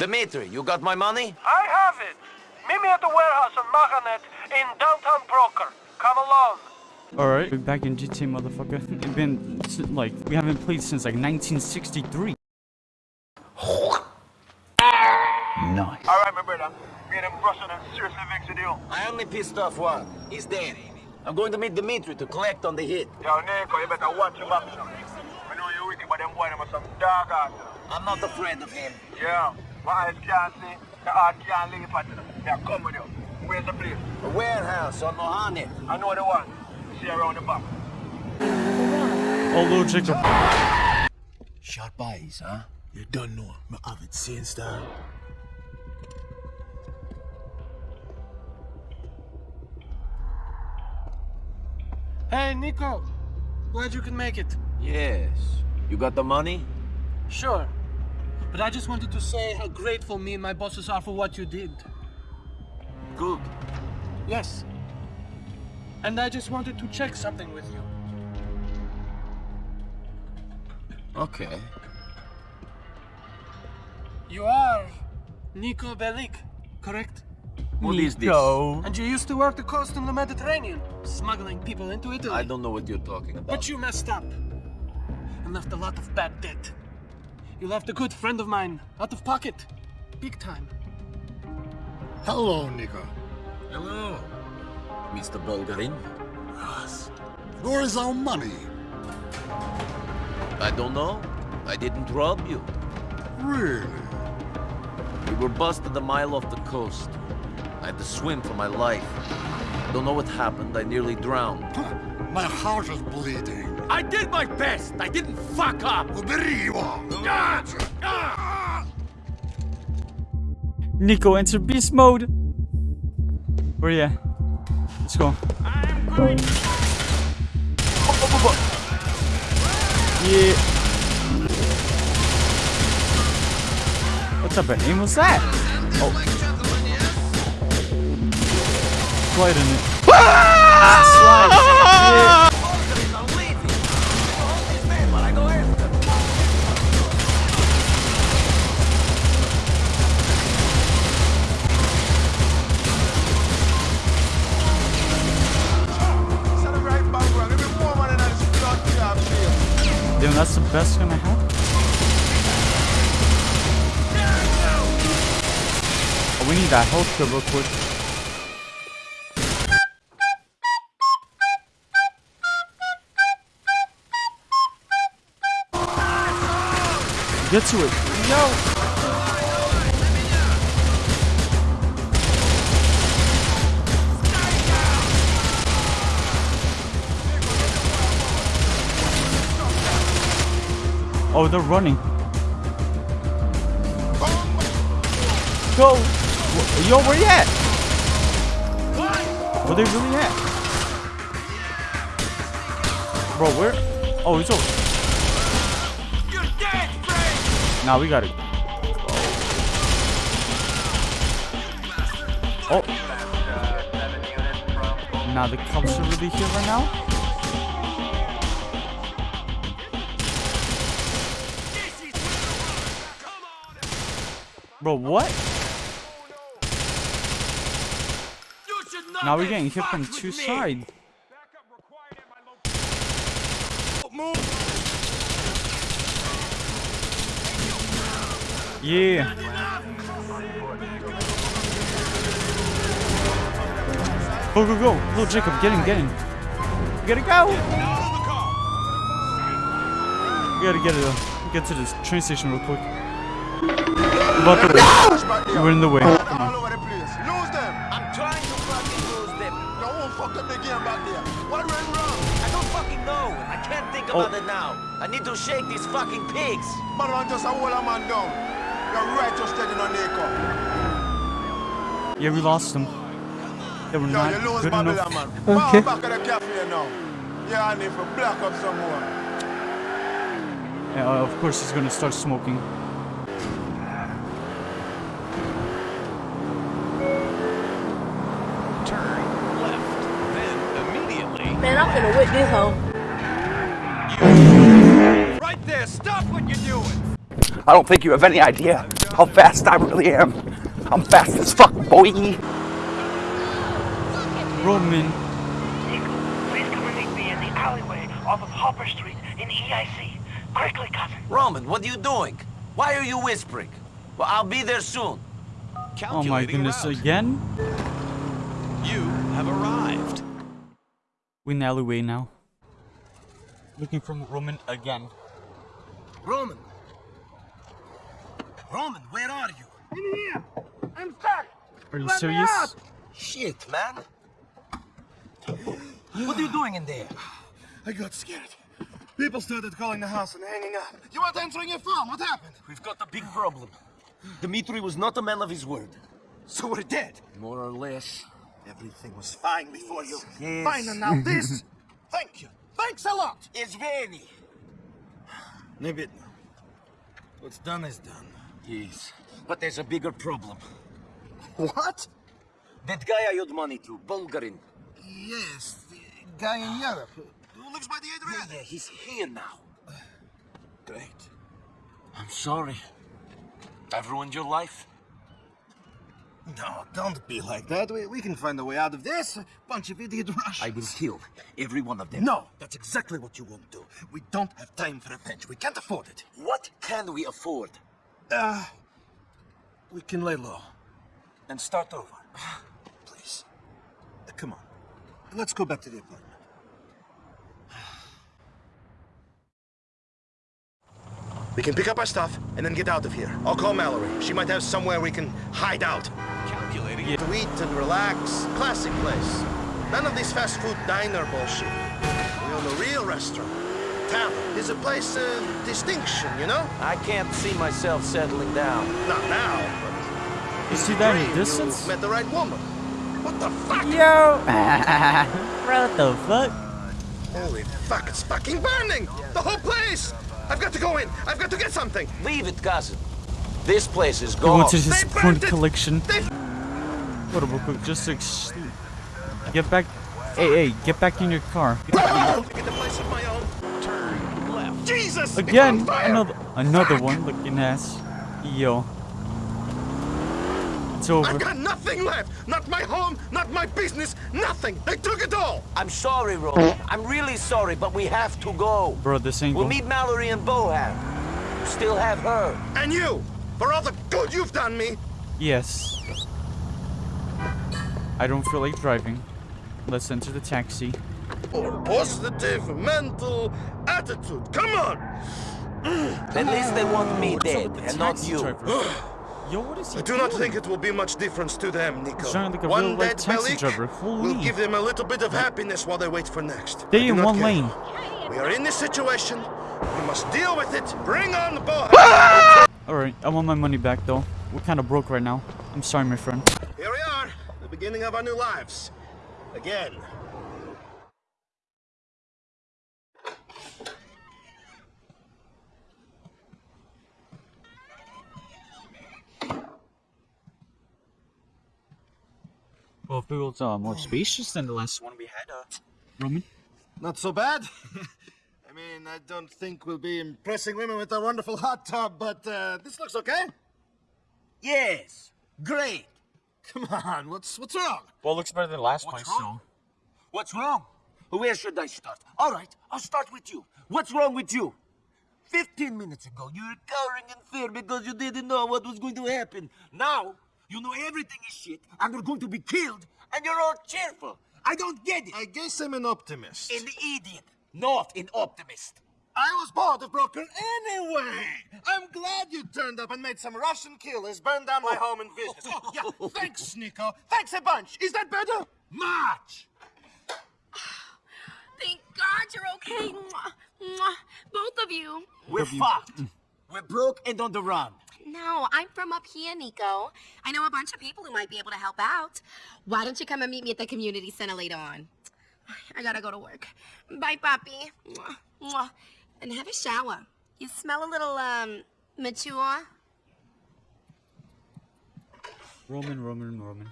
Dimitri, you got my money? I have it. Meet me at the warehouse on Mohanet in downtown Broker. Come along. Alright, we're back in GTA, motherfucker. It's been, like, we haven't played since, like, 1963. Nice. Alright, my brother. Me and them Russian and seriously a deal. I only pissed off one. He's dead. I'm going to meet Dimitri to collect on the hit. Yo, Niko, you better watch your back, son. I know you're wicked, but them boy, them are some dog ass. I'm not afraid of him. Yeah. My eyes can't see, the heart can't leave at Yeah, come with you. Where's the place? A warehouse on Mohanet. I know the one. See around the back. Oh, little Jacob. Sharp eyes, huh? You don't know. Me have it same style. Hey, Niko. Glad you can make it. Yes. You got the money? Sure. But I just wanted to say how grateful me and my bosses are for what you did. Good. Yes. And I just wanted to check something with you. Okay. You are Niko Bellic, correct? What is this? And you used to work the coast in the Mediterranean, smuggling people into Italy. I don't know what you're talking about. But you messed up and left a lot of bad debt. You left a good friend of mine out of pocket, big time. Hello, Niko. Hello. Mr. Bulgarin? Yes. Where is our money? I don't know. I didn't rob you. Really? We were busted a mile off the coast. I had to swim for my life. I Don't know what happened. I nearly drowned. My heart is bleeding. I did my best. I didn't fuck up. Uberiwa! Niko, enter beast mode. Where you? Let's go. i'm Yeah. What's up, aim? What's that? Oh. Slide in it. Slide. Yeah. Damn, that's the best gun I have. Oh, we need that health kit real quick. Get to it. Yo. Oh, they're running. Go! Yo, where you at? Where they really at? Bro, where? Oh, he's over. Nah, we got it. Oh. Nah, the cops are really here right now. Bro, what? Now we're getting hit from two sides. Yeah. Go, go, go. Little Jacob, get in, get in. We gotta go. We gotta get it, uh, get to this train station real quick. About the way. You were in the way. Come on. All over the place. Lose them. I'm trying to fucking lose them. No one fucked up the game back there. What went wrong? I don't fucking know. I can't think Oh. about it now. I need to shake these fucking pigs. Man, man just a hold a man down. You're right, just steady on Niko. Yeah, we lost them. They were No, not you lose good Babylon, enough. man. Okay. Back at the cafe now. Yeah, I need to black up some more. Yeah, uh, of course he's gonna start smoking. Man, I'm gonna whip this hoe. Right there, stop what you're doing. I don't think you have any idea how how fast I really am. I'm fast as fuck, boy. Roman. Niko, please come and meet me in the alleyway off of Hopper Street in EIC. Quickly, cousin. Roman, what are you doing? Why are you whispering? Well, I'll be there soon. Oh my goodness, again? You have arrived. We're in the alleyway now. Looking for Roman again. Roman. Roman, where are you? In here. I'm stuck. Are you Let me serious? out. Shit, man. What are you doing in there? I got scared. People started calling the house and hanging up. You weren't answering your phone. What happened? We've got a big problem. Dmitri was not a man of his word. So we're dead. More or less. Everything was fine before you. Yes. Fine, and now this? Thank you. Thanks a lot. It's very. Nibbit, what's done is done. Yes, but there's a bigger problem. What? That guy I owed money to, Bulgarin. Yes, the guy in Europe. Who lives by the Adriatic? Yeah, yeah, he's here now. Great. I'm sorry. I've ruined your life. No, don't be like that. We, we can find a way out of this. Bunch of idiot Russians. I will kill every one of them. No, that's exactly what you won't do. We don't have time for revenge. We can't afford it. What can we afford? Uh, we can lay low and start over. Please. Uh, come on. Let's go back to the apartment. We can pick up our stuff and then get out of here. I'll call Mallorie. She might have somewhere we can hide out. Calculating. To eat and relax. Classic place. None of this fast food diner bullshit. We own a real restaurant. Tavern is a place of distinction, you know? I can't see myself settling down. Not now, but... You see that in distance? you met the right woman. What the fuck? Yo! Bro, what the fuck? Holy fuck, it's fucking burning! The whole place! I've got to go in! I've got to get something! Leave it, cousin. This place is We gone. went to his They porn burnt it! collection. They What real quick, just to ex- get back. Hey, hey, get back in your car. to get a place of my own. Turn left. Jesus! Again, on another another one looking ass. Yo. It's over. I've got nothing left! Not my home, not my business, nothing! They took it all! I'm sorry, Ron. I'm really sorry, but we have to go. Bro, this ain't We'll meet Mallorie and Bohan. You still have her. And you! For all the good you've done me! Yes. I don't feel like driving. Let's enter the taxi. Or positive mental attitude. Come on! At least they want me What's dead, the and not you. Yo, what is he I do not think it will be much difference to them, Niko. Sounded like a one real-life dead taxi Bellic driver. will give them a little bit of happiness while they wait for next. Stay I do in one care. lane. We are in this situation. We must deal with it. Bring on the boy. Alright, I want my money back though. We're kinda broke right now. I'm sorry, my friend. Here we are, the beginning of our new lives. Again. Well, if it was uh, more spacious than the last one we had, uh, Roman. Not so bad. I mean, I don't think we'll be impressing women with our wonderful hot tub, but uh, this looks okay. Yes. Great. Come on, what's what's wrong? Well, it looks better than the last What's place, wrong? What's wrong? Where should I start? All right, I'll start with you. What's wrong with you? 15 minutes ago, you were cowering in fear because you didn't know what was going to happen. Now, you know everything is shit, and you're going to be killed, and you're all cheerful. I don't get it. I guess I'm an optimist. An idiot, not an optimist. I was bored of Broker anyway. I'm glad you turned up and made some Russian killers burn down my home and business. yeah, thanks, Niko. Thanks a bunch. Is that better? Much. Thank God you're okay. Mwah, mwah. Both of you. We're fucked. We're broke and on the run. No, I'm from up here, Niko. I know a bunch of people who might be able to help out. Why don't you come and meet me at the community center later on? I gotta go to work. Bye, Poppy. Mwah, mwah. And have a shower. You smell a little, um, mature. Roman, Roman, Roman.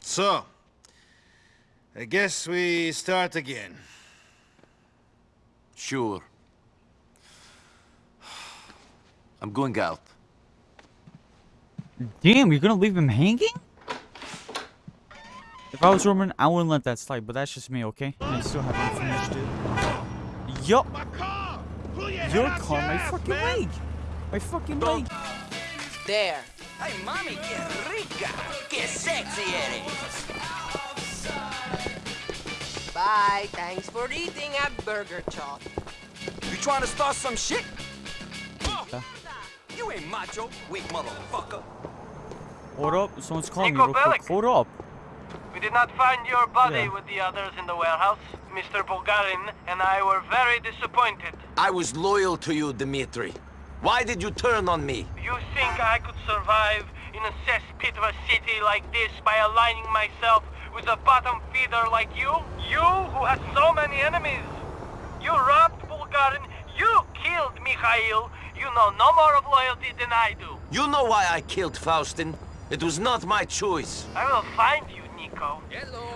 So, I guess we start again. Sure. I'm going out. Damn, you're gonna leave him hanging? If I was Roman, I wouldn't let that slide, but that's just me, okay? I still haven't finished it. Yup. Your car, my fucking leg. My fucking leg. There. Ay, mami, qué rica. Qué sexy eres. Bye. Thanks for eating at Burger Shot. You trying to start some shit? You ain't macho, weak motherfucker. Hold up, someone's calling Niko me real quick. Hold up. We did not find your body Yeah. with the others in the warehouse. Mr. Bulgarin and I were very disappointed. I was loyal to you, Dmitri. Why did you turn on me? You think I could survive in a cesspit of a city like this by aligning myself with a bottom feeder like you? You who has so many enemies. You robbed Bulgarin. You killed Mikhail. You know no more of loyalty than I do. You know why I killed Faustin? It was not my choice. I will find you, Niko.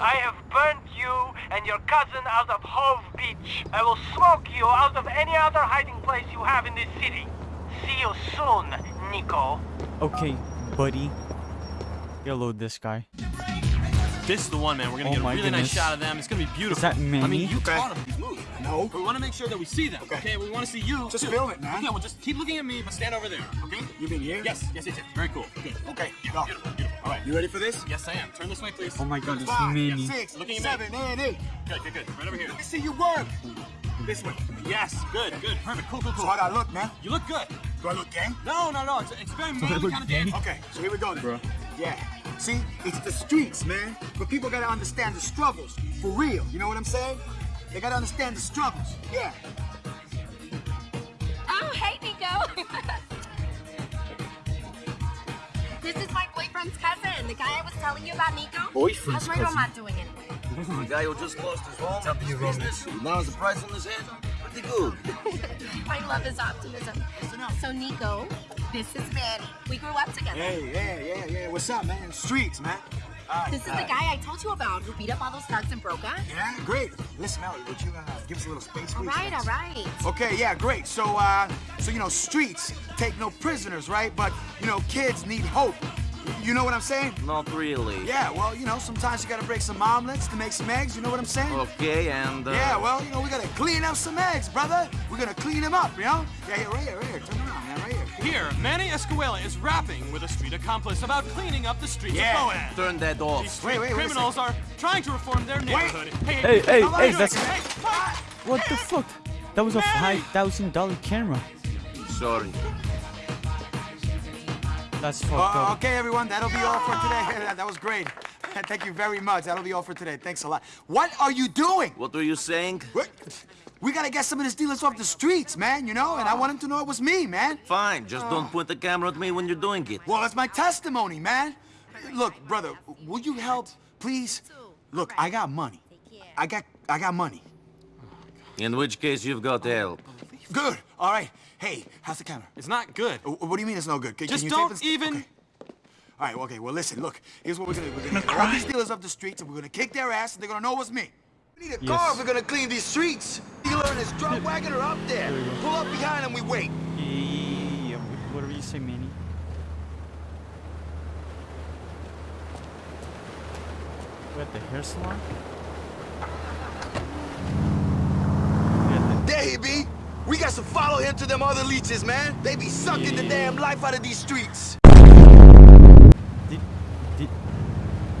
I have burnt you and your cousin out of Hove Beach. I will smoke you out of any other hiding place you have in this city. See you soon, Niko. Okay, buddy. Gotta load this guy. This is the one, man. We're gonna Oh get a really goodness. nice shot of them. It's gonna be beautiful. Is that I mean, you Okay. taught them these moves. No. We want to make sure that we see them. Okay. We want to see you. Just too. film it, man. Okay. Well, just keep looking at me, but stand over there. Okay. You been here? Yes. Yes. Yes. yes. Very cool. Good. Okay, Yeah, go. Beautiful. Beautiful. All right. You ready for this? Yes, I am. Turn this way, please. Oh my god, it's Five, Manny. six, Looking at seven, and eight. Good. Good. Good. Right over here. Let me see you work. This way. Yes. Good. Good. Perfect. Cool. Cool. So Cool. how do I look, man? You look good. Do I look gang? No. No. No. It's, it's very manly kind of dance. Okay, so here we go then. Bro. Yeah. See, it's the streets, man. But people gotta understand the struggles. For real. You know what I'm saying? They gotta understand the struggles. Yeah. Oh, hey, Niko. this is my boyfriend's cousin, the guy I was telling you about, Niko. Boyfriend's How's my cousin? robot doing anyway? The guy who just lost his home, top of your business, now has a price on his head. Pretty good. I love his optimism. So, Niko, this is Manny. We grew up together. Hey, yeah, yeah, yeah. What's up, man? Streets, man. All right, This is all the guy I told you about who beat up all those thugs in Broker. Yeah, great. Listen, Ellie, would you uh, give us a little space, please? right, all right. Okay, yeah, great. So, uh, so you know, streets take no prisoners, right? But you know, kids need hope. You know what I'm saying? Not really. Yeah, well, you know, sometimes you gotta break some omelets to make some eggs. You know what I'm saying? Okay, and uh, Yeah, well, you know, we gotta clean up some eggs, brother. We're gonna clean them up, you know? Yeah, yeah, right here, right here. Turn around, man, right here. Here, Manny Escuela is rapping with a street accomplice about cleaning up the streets Yeah. of Bohan. turn that These off. street Wait, wait, wait a criminals are trying to reform their neighborhood. Wait. Hey, hey, How about hey, that's Hey, what the fuck? That was a five thousand dollar camera. Sorry. That's fucked Uh, up. okay, everyone, that'll be all for today. that was great. Thank you very much. That'll be all for today. Thanks a lot. What are you doing? What are you saying? What? We gotta get some of these dealers off the streets, man, you know? And I want them to know it was me, man. Fine, just don't point the camera at me when you're doing it. Well, it's my testimony, man. Look, brother, will you help, please? Look, I got money. I got I got money. In which case, you've got help. Good. All right. Hey, how's the counter? It's not good. Uh, What do you mean it's no good? Can, Just can you don't tape even- Okay. All right. Okay. Well, listen. Look. Here's what we're gonna do. We're gonna get all these dealers off the streets, and we're gonna kick their ass, and they're gonna know it's me. We need a Yes. car if we're gonna clean these streets. Dealer and his drug wagon are up there. Pull up behind and we wait. Yeah, whatever you say, Manny. We at the hair salon? We at There he be. We got to follow him to them other leeches, man. They be sucking the damn life out of these streets. the, did, did,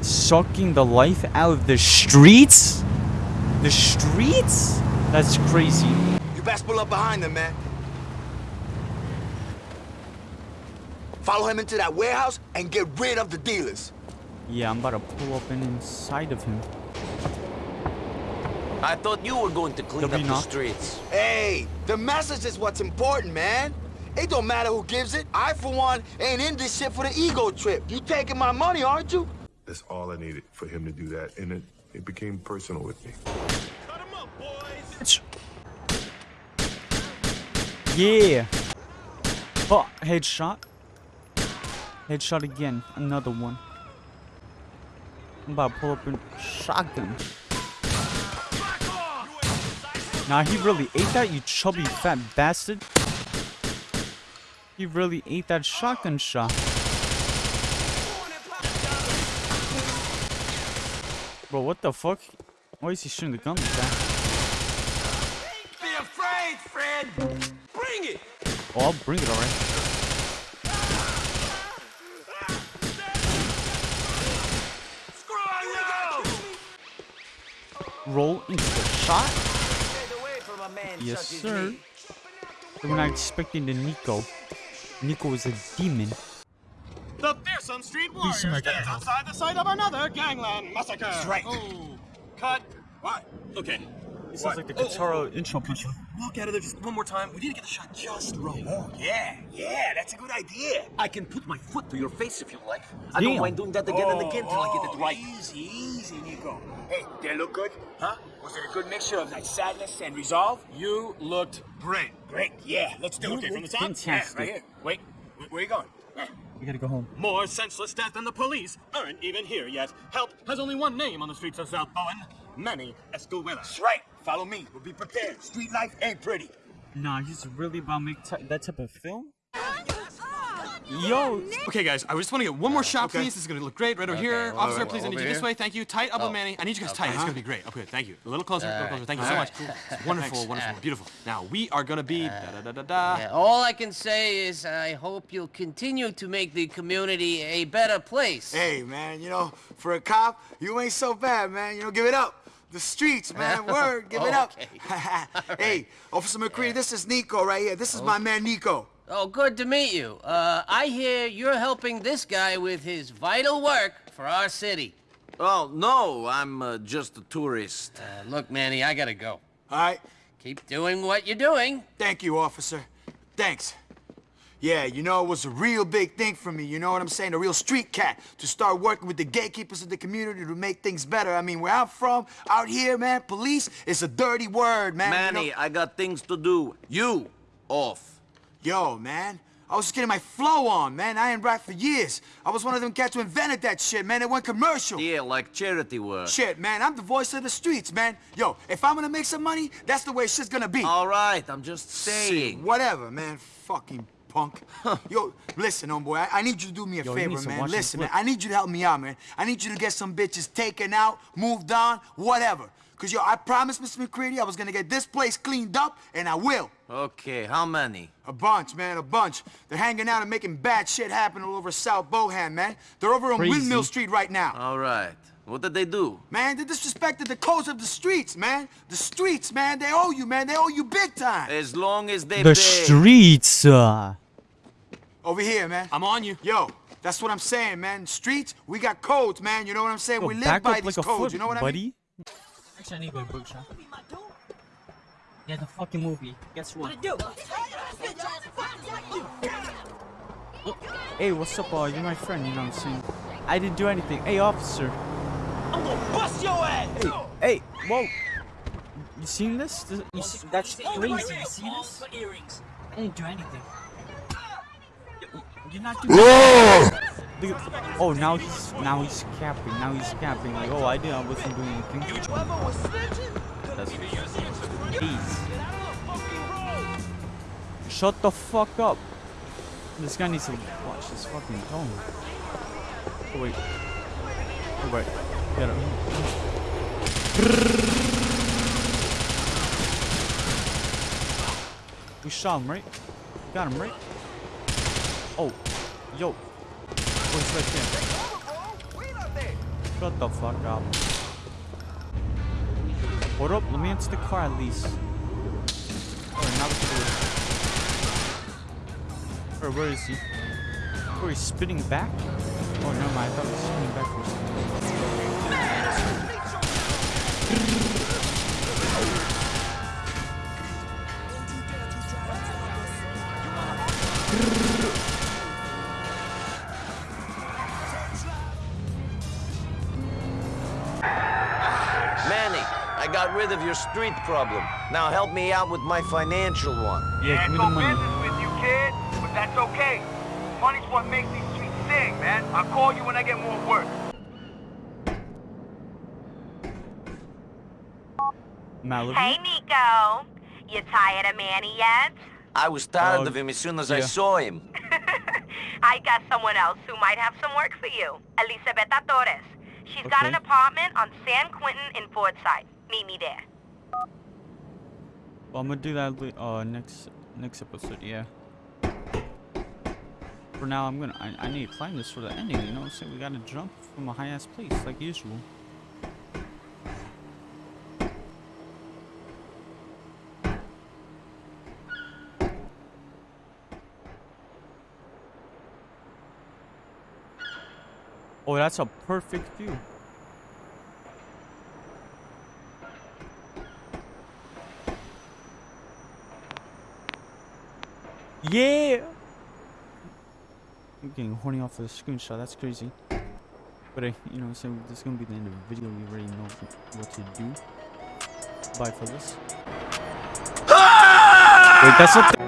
sucking the life out of the streets? The streets? That's crazy. You best pull up behind them, man. Follow him into that warehouse and get rid of the dealers. Yeah, I'm about to pull up in inside of him. I thought you were going to clean W up the streets. Hey, the message is what's important, man. It don't matter who gives it. I, for one, ain't in this shit for the ego trip. You taking my money, aren't you? That's all I needed for him to do that, and it, it became personal with me. Yeah. Oh, headshot. Headshot again. Another one. I'm about to pull up in shotgun. Nah, he really ate that, you chubby fat bastard. He really ate that shotgun shot. Bro, what the fuck? Why is he shooting the gun like that? Be afraid, Fred! Bring it! Oh, I'll bring it alright. Roll into the shot. Yes, sir. We're not expecting the Niko. Niko is a demon. The fearsome street warriors Please, Mike. stands outside the site of another gangland massacre. That's right. Oh, cut. What? Okay. It sounds like the Katara oh, oh. intro picture. Walk out of there just one more time. We need to get the shot just right. Oh, yeah, yeah, that's a good idea. I can put my foot to your face if you like. I don't mind doing that again and again till I get it Oh, right. Easy, easy, Niko. Hey, did I look good? Huh? Was it a good mixture of like sadness and resolve? You looked great. Great, yeah, let's do You it. Okay, from the looked top? fantastic. Yeah, right here. Wait, wh- where you going? We gotta go home. More senseless death than the police aren't even here yet. Help has only one name on the streets of South Bohan. Manny Escuela. That's right. Follow me. We'll be prepared. Street life ain't pretty. Nah, he's really about make that type of film? Yo, Okay, guys, I just want to get one more shot, please. This is going to look great right over here. all Officer, right, please, I need you this here? way. Thank you. Tight up with oh. Manny. I need you guys tight. It's going to be great. Okay, thank you. A little closer, a little closer. Thank you so much. It's wonderful, wonderful, beautiful. Now, we are going to be da da da da da. Yeah, all I can say is I hope you'll continue to make the community a better place. Hey, man, you know, for a cop, you ain't so bad, man. You know, give it up. The streets, man. Word, give it up. hey, Officer McReary, this is Niko right here. This is oh. my man Niko. Oh, good to meet you. Uh, I hear you're helping this guy with his vital work for our city. Oh, no, I'm uh, just a tourist. Uh, look, Manny, I gotta go. All right. Keep doing what you're doing. Thank you, officer. Thanks. Yeah, you know, it was a real big thing for me, you know what I'm saying? A real street cat to start working with the gatekeepers of the community to make things better. I mean, where I'm from, out here, man, police is a dirty word, man. you know? Manny, I got things to do. You, off. Yo, man. I was just getting my flow on, man. I ain't rap for years. I was one of them cats who invented that shit, man. It went commercial. Yeah, like charity work. Shit, man, I'm the voice of the streets, man. Yo, if I'm gonna make some money, that's the way shit's gonna be. All right, I'm just saying. Whatever, man. Fucking punk. Yo, listen, homeboy, I, I need you to do me a Yo, favor, man. Listen, man. I need you to help me out, man. I need you to get some bitches taken out, moved on, whatever. Cause yo, I promised Mr. McReary I was gonna get this place cleaned up, and I will. Okay, how many? A bunch, man, a bunch. They're hanging out and making bad shit happen all over South Bohan, man. They're over on Crazy. Windmill Street right now. All right. What did they do? Man, they disrespected the codes of the streets, man. The streets, man, they owe you, man. They owe you big time. As long as they the pay. streets. Uh, Over here, man. I'm on you. Yo, that's what I'm saying, man. Streets, we got codes, man. You know what I'm saying? yo, we live by up these like codes. foot, you know what buddy. I mean? Actually, I need to go to book shop. Yeah, the fucking movie. Guess what? Hey, what's up, uh, you're my friend, you know what I'm saying? I didn't do anything. Hey, officer. I'm gonna bust your ass! Hey, hey, whoa. You seen this? This- You see, that's crazy. You see this? I didn't do anything. You're not doing Whoa! At- Oh, now he's now he's capping. Now he's capping. Like, oh, I didn't. I wasn't doing anything. That's. Shut the fuck up. This guy needs to watch his fucking tone. Oh wait. Oh wait. Get him. We shot him, right? Got him, right? Oh, yo. Right there. Shut the fuck up. Hold up, let me into the car at least. Alright, now we can do where is he? Oh, he's spinning back? Oh, no, mind. I thought he was spinning back of your street problem. Now help me out with my financial one. Yeah, give me the money. with you, kid, but that's okay. Money's what makes these streets sing, man. I'll call you when I get more work. Malibu? Hey, Niko. You tired of Manny yet? I was tired Oh, of him as soon as I saw him. I got someone else who might have some work for you. Elizabeta Torres. She's got an apartment on San Quentin in Fortside. Meet me there. Well, I'm gonna do that uh next next episode. Yeah. For now, I'm gonna I, I need to climb this for the ending. You know what I'm saying? We gotta jump from a high ass place like usual. Oh, that's a perfect view. Yeah! I'm getting horny off of the screenshot, that's crazy. But, uh, you know, so this is gonna be the end of the video. You already know what to do. Bye, fellas. Wait, that's not the